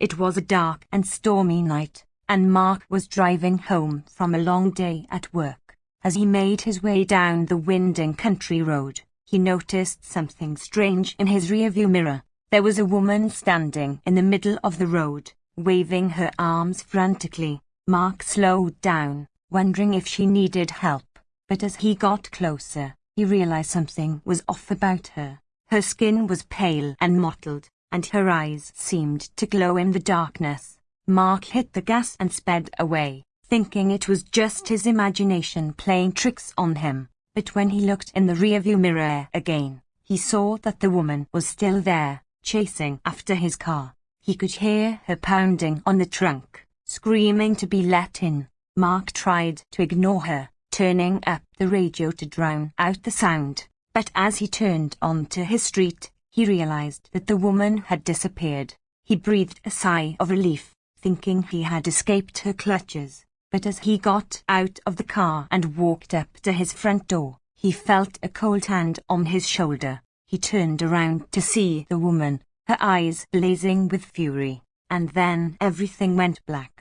It was a dark and stormy night, and Mark was driving home from a long day at work. As he made his way down the winding country road, he noticed something strange in his rearview mirror. There was a woman standing in the middle of the road, waving her arms frantically. Mark slowed down, wondering if she needed help, but as he got closer, he realized something was off about her. Her skin was pale and mottled, and her eyes seemed to glow in the darkness. Mark hit the gas and sped away, thinking it was just his imagination playing tricks on him. But when he looked in the rearview mirror again, he saw that the woman was still there, chasing after his car. He could hear her pounding on the trunk, screaming to be let in. Mark tried to ignore her, turning up the radio to drown out the sound. But as he turned onto his street, he realized that the woman had disappeared. He breathed a sigh of relief, thinking he had escaped her clutches. But as he got out of the car and walked up to his front door, he felt a cold hand on his shoulder. He turned around to see the woman, her eyes blazing with fury, and then everything went black.